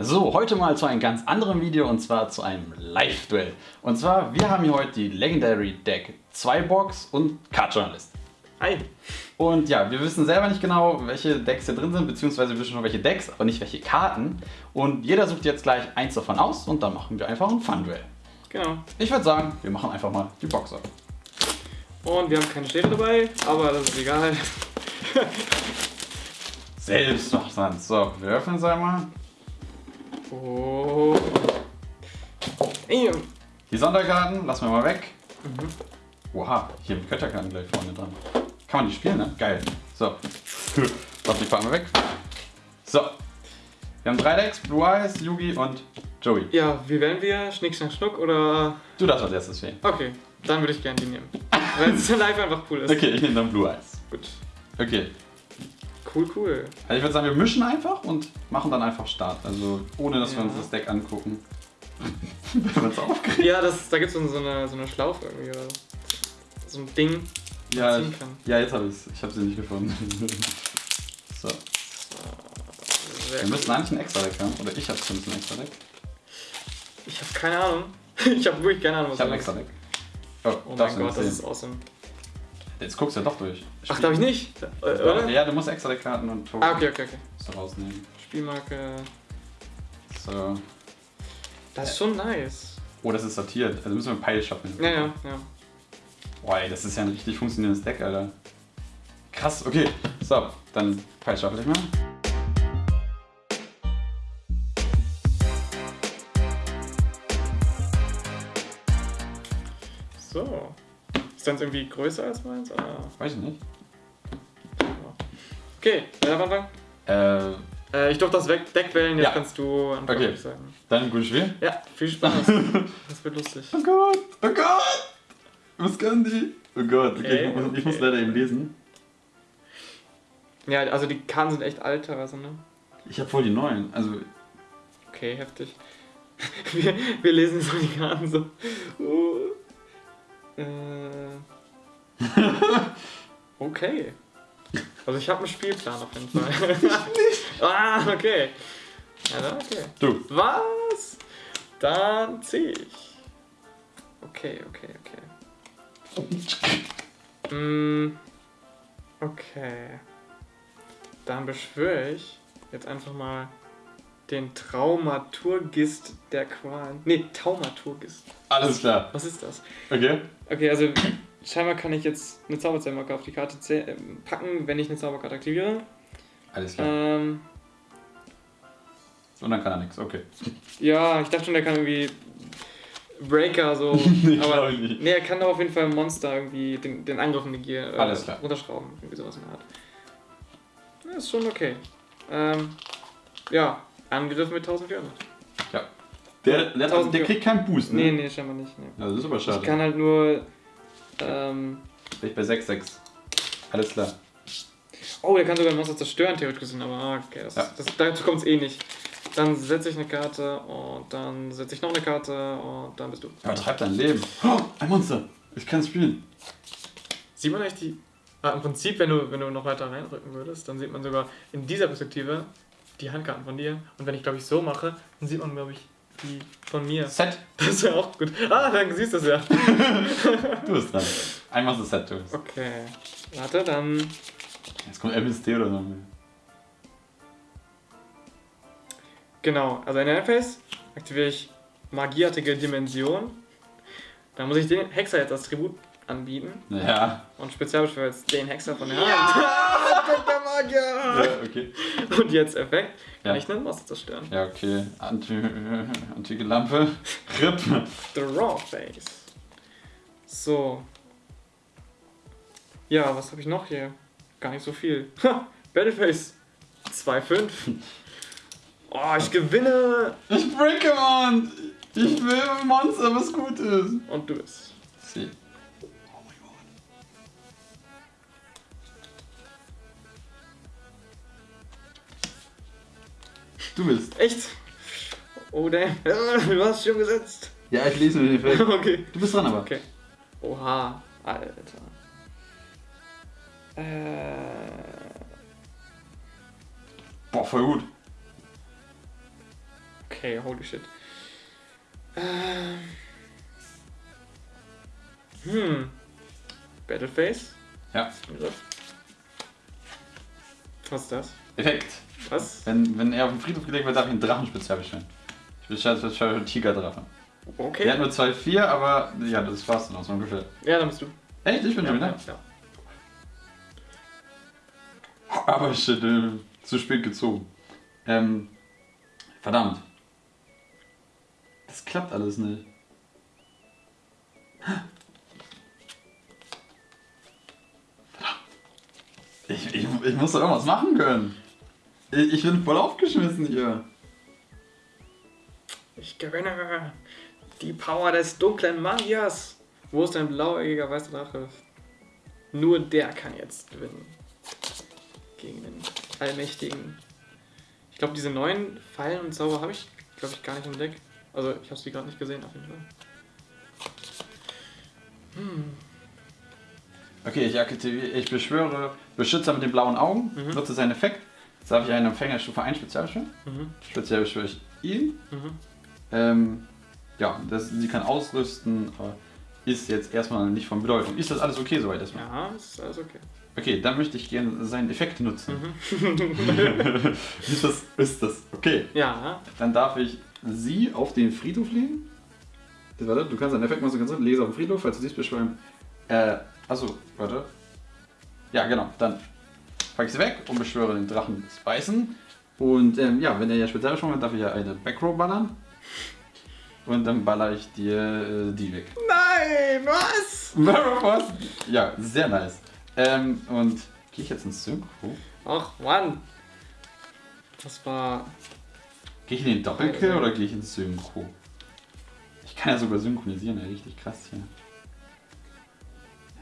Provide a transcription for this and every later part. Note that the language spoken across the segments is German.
So, heute mal zu einem ganz anderen Video und zwar zu einem Live-Duell. Und zwar, wir haben hier heute die Legendary Deck 2 Box und Card Journalist. Hi. Und ja, wir wissen selber nicht genau, welche Decks hier drin sind, beziehungsweise wir wissen schon welche Decks, aber nicht welche Karten. Und jeder sucht jetzt gleich eins davon aus und dann machen wir einfach ein Fun-Duell. Genau. Ich würde sagen, wir machen einfach mal die Box auf. Und wir haben keine Städte dabei, aber das ist egal. Selbst macht. So, wir öffnen es einmal. Oh. Ey, Die Sonderkarten lassen wir mal weg. Mhm. Oha, hier haben die Götterkarten gleich vorne dran. Kann man die spielen, ne? Geil. So. Warte, die wir weg. So. Wir haben drei Decks, Blue Eyes, Yugi und Joey. Ja, wie wählen wir? Schnick, schnack, schnuck oder... Du darfst als erstes wählen. Okay, dann würde ich gerne die nehmen. Weil es live einfach cool ist. Okay, ich nehme dann Blue Eyes. Gut. Okay. Cool, cool. Also ich würde sagen, wir mischen einfach und machen dann einfach Start. Also ohne, dass wir Ja. uns das Deck angucken. Wenn wir uns aufgeregt. Ja, das, da gibt es so eine, so eine Schlaufe irgendwie. Oder so ein Ding. Ja, ziehen kann. ja, jetzt habe ich es. Ich habe sie nicht gefunden. so. Sehr Wir cool. müssen eigentlich ein extra Deck haben. Oder ich habe zumindest ein extra Deck. Ich habe keine Ahnung. Ich habe wirklich keine Ahnung, was Ich habe ein das extra Deck. Oh, Oh mein Gott, das ist awesome. Jetzt guckst du ja doch durch. Ach, darf ich nicht? Äh, oder? Ja, du musst extra Deckkarten und Token Ah, okay, okay, okay. musst du rausnehmen. Spielmarke. So. Das ist schon nice. Oh, das ist sortiert. Also müssen wir Pile schaffen. Ja, ja, ja. Boah, ey, das ist ja ein richtig funktionierendes Deck, Alter. Krass, okay. So, dann Pile schaffel ich mal. So. Ist deins irgendwie größer als meins? Ah. Weiß ich nicht. Okay, wer darf anfangen? Äh, Äh, ich durfte das Weg- Deck wählen, jetzt Ja. kannst du anfangen, Okay. sagen. dann gutes Spiel. Ja, viel Spaß. das wird lustig. Oh Gott, oh Gott! Was können die? Oh Gott, okay, Okay, ich, muss, leider eben lesen. Ja, also die Karten sind echt alt teilweise, ne? Ich habe voll die neuen. Also, Okay, heftig. Wir, wir lesen so die Karten so. Oh. Äh. Okay. Also ich habe einen Spielplan auf jeden Fall. ah, okay. Ja, dann okay. du. Was? Dann zieh ich. Okay, okay, okay. Mm, okay. Dann beschwöre ich jetzt einfach mal den Traumaturgist der Qualen. Nee, Taumaturgist. Alles klar. Was ist das? Okay. Okay, also scheinbar kann ich jetzt eine Zauberzaubermarke auf die Karte äh, packen, wenn ich eine Zauberkarte aktiviere. Alles klar. Ähm, Und dann kann er nichts. Okay. ja, ich dachte schon, der kann irgendwie Breaker so. Nee, aber glaub ich nicht. nee, er kann doch auf jeden Fall Monster irgendwie den, den Angriff negieren. Äh, Alles klar. Runterschrauben, irgendwie sowas in der Art. Ja, ist schon okay. Ähm, ja, Angriff mit 1400. Ja. Der, der, Tausend der kriegt keinen Boost, ne? Nee, nee, scheinbar nicht. Nee. Ja, das ist aber Ich schade. kann halt nur. Ähm, Bin ich bei 6-6. Alles klar. oh, der kann sogar ein Monster zerstören, theoretisch gesehen, aber ah, okay, das, Ja. das, dazu kommt es eh nicht. Dann setze ich eine Karte und dann setze ich noch eine Karte und dann bist du. Übertreib dein Leben. Oh, ein Monster. Ich kann spielen. Sieht man eigentlich die. Ah, Im Prinzip, wenn du, wenn du noch weiter reinrücken würdest, dann sieht man sogar in dieser Perspektive die Handkarten von dir. Und wenn ich, glaube ich, so mache, dann sieht man, glaube ich, die von mir. Set. Das ist ja auch gut. Ah, dann siehst du es ja. Du bist dran. Einmal das Set, du. Okay. Warte, dann. Jetzt kommt MST oder so. Genau, also in der Interface aktiviere ich magieartige Dimension. Dann muss ich den Hexer jetzt als Tribut anbieten Ja. und spezialbeschwöre jetzt den Hexer von der Hand. Ja! Magier! Ja, okay. Und jetzt Effekt, kann Ja. ich einen Monster zerstören. Ja, okay. Anti, antike Lampe. RIP. The Raw Face. So. Ja, was habe ich noch hier? Gar nicht so viel. Ha, Battleface 2.5. Oh, ich gewinne! Ich breake, Mann. Ich will ein Monster, was gut ist. Und du bist. Sie. Du bist. Echt? Oh, damn. Du hast schon gesetzt. Ja, ich lese mir den Effekt. okay. Du bist dran aber. Okay. Oha, Alter. Äh, Boah, voll gut. Okay, holy shit. Ähm. Hm. Battleface? Ja. Was ist das? Effekt. Was? Wenn, wenn er auf den Friedhof gelegt wird, darf ich einen Drachenspezial bestellen. Ich bestelle speziell einen Tigerdrache. Okay. Der hat nur 2,4, aber ja, das war's dann auch so ungefähr. Ja, dann bist du. Echt? Ich bin ja, schon wieder? ja. Aber shit, äh, zu spät gezogen. Ähm, verdammt. Das klappt alles nicht. Ich, ich, ich muss doch irgendwas machen können. Ich, bin voll aufgeschmissen hier. Ich gewinne die Power des dunklen Magiers. Wo ist dein blauäugiger weißer Drache? Nur der kann jetzt gewinnen. Gegen den Allmächtigen. Ich glaube, diese neuen Fallen und Zauber habe ich, glaube ich, gar nicht im Deck. Also, ich habe sie gerade nicht gesehen, auf jeden Fall. Hm. Okay, ich aktiviere, ich beschwöre Beschützer mit den blauen Augen, Mhm. nutze seinen Effekt. Jetzt darf ich einen Empfänger Stufe 1 spezial beschwören. Mhm. Speziell beschwöre ich ihn. Mhm. Ähm, ja, das, sie kann ausrüsten, aber ist jetzt erstmal nicht von Bedeutung. Ist das alles okay soweit erstmal? Ja, ist alles okay. Okay, dann möchte ich gerne seinen Effekt nutzen. Mhm. ist, das, ist das okay? Ja, Dann darf ich sie auf den Friedhof legen. Warte, du kannst einen Effekt machen, ganz drin. Lese auf den Friedhof, falls du dies beschwören. Äh, achso, warte. Ja, genau. Dann packe ich sie weg und beschwöre den Drachen des Weißen. Und ähm, ja, wenn er ja speziell beschwört hat, darf ich ja eine Backrow ballern. Und dann baller ich dir äh, die weg. Nein, was? Was? Ja, sehr nice. Ähm, und gehe ich jetzt ins Synchro? Ach, Mann. Das war. Gehe ich in den Doppelkill oder gehe ich ins Synchro? Ich kann ja sogar synchronisieren, ja, richtig krass hier.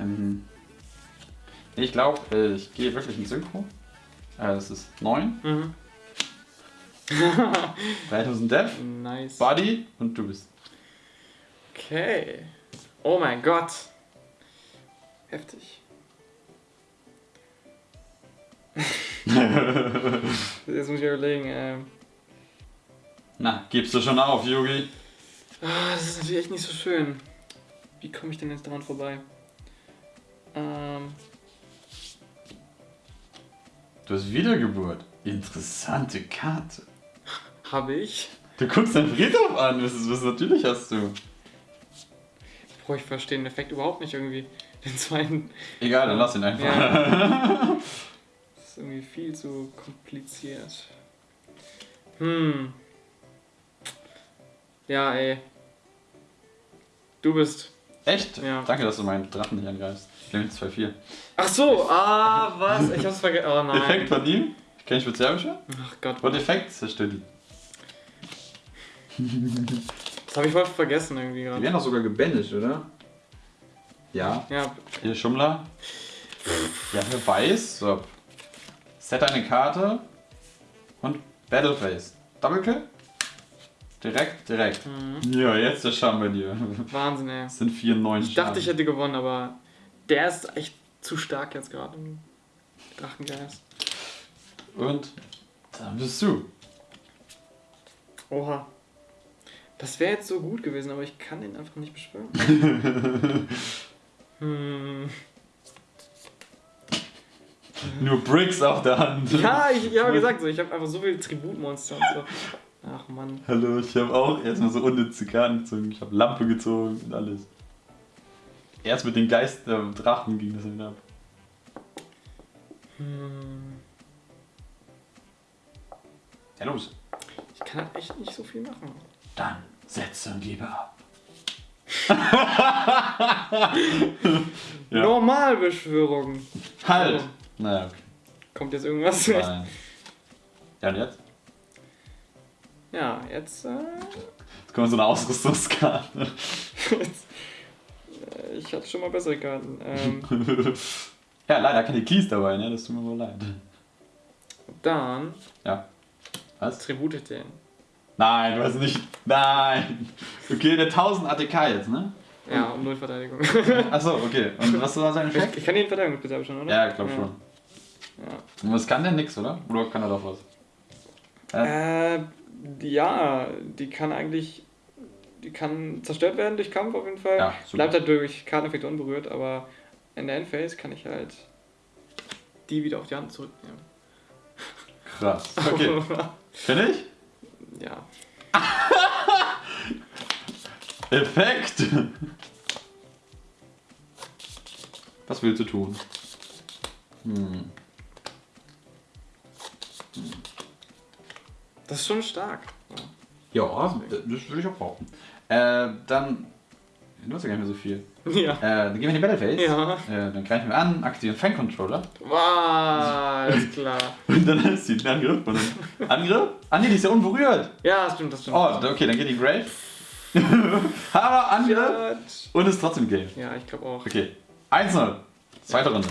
Ähm, ich glaube, äh, ich gehe wirklich ins Synchro. Äh, es ist 9, Mhm. 3000 Death, Nice. Buddy und du bist. Okay. Oh mein Gott. Heftig. Jetzt muss ich überlegen. Ähm, Na, gibst du schon auf, Yugi? ah, das ist natürlich echt nicht so schön. Wie komme ich denn jetzt daran vorbei? Ähm, Du hast Wiedergeburt. Interessante Karte. habe ich. Du guckst deinen Friedhof an, was, ist- was natürlich hast du. Boah, ich verstehe den Effekt überhaupt nicht irgendwie. Den zweiten. Egal, dann lass ihn einfach. Ja. Das ist irgendwie viel zu kompliziert. Hm. Ja, ey. Du bist. Echt? Ja. Danke, dass du meinen Drachen nicht angreifst. Ich nehme 2-4. Ach so, ah, was? Ich hab's vergessen. Oh nein. Effekt von ihm? Ich kann ich speziell beschwören? Ach Gott. Und Effekt zerstört die. Das habe ich voll vergessen irgendwie Die gerade. werden doch sogar gebändigt, oder? Ja. Ja, Hier Schummler. Ja, wer weiß. So. Set eine Karte. Und Battleface. Double Kill? Direkt, direkt. mhm. Ja, jetzt der Charme bei dir. Wahnsinn, ey. Das sind 4, 9 Ich dachte, ich hätte gewonnen, aber der ist echt zu stark jetzt gerade. im Drachengeist. Und dann bist du. Oha. Das wäre jetzt so gut gewesen, aber ich kann den einfach nicht beschwören. hm. Nur Bricks auf der Hand. Ja, ich, ich habe gesagt, so, ich habe einfach so viele Tributmonster und so. Ach Mann. Hallo, ich habe auch erstmal so unnütze Karten gezogen. Ich habe Lampe gezogen und alles. Erst mit den Geist äh, Drachen ging das wieder ab. Hm. Ja, los. Ich kann halt echt nicht so viel machen. Dann setze und gebe ab. Ja. Normalbeschwörung. Halt! Oh. Naja, okay. Kommt jetzt irgendwas? Nein. Ja, und jetzt? Ja, jetzt. Äh, Jetzt kommt so eine Ausrüstungskarte. ich hatte schon mal bessere Karten. Ähm, ja, leider keine Keys dabei, ne? Das tut mir wohl leid. dann Ja. Was? Tribute den. Nein, du hast nicht. Nein! Okay, der 1000 ATK jetzt, ne? Ja, um null Verteidigung. Achso, okay. Und was war sein ich, Effekt? ich kann den Verteidigungsbedarf schon, oder? Ja, ich glaube schon. Ja. Und was kann der nix, oder? Oder kann er doch was? Äh, Ja, die kann eigentlich. Die kann zerstört werden durch Kampf auf jeden Fall. Ja. Bleibt halt durch Karteneffekte unberührt, aber in der Endphase kann ich halt die wieder auf die Hand zurücknehmen. Krass. Okay. Finde ich? ja. Effekt! Was willst du tun? Hm. Das ist schon stark. Ja, das würde ich auch brauchen. Äh, dann. Du hast ja gar nicht mehr so viel. Ja. Äh, dann gehen wir in die Battleface. Ja. Äh, dann greifen wir an, aktivieren Fan Controller. Wow, alles klar. Und dann ist sie ein Angriff. Und dann Angriff? Ah nee, die ist ja unberührt. Ja, das stimmt, das stimmt. Oh, okay, dann geht die Grave. Aber Angriff. ja, Und ist trotzdem Game. ja, ich glaube auch. Okay. 1-0. Zweite Runde.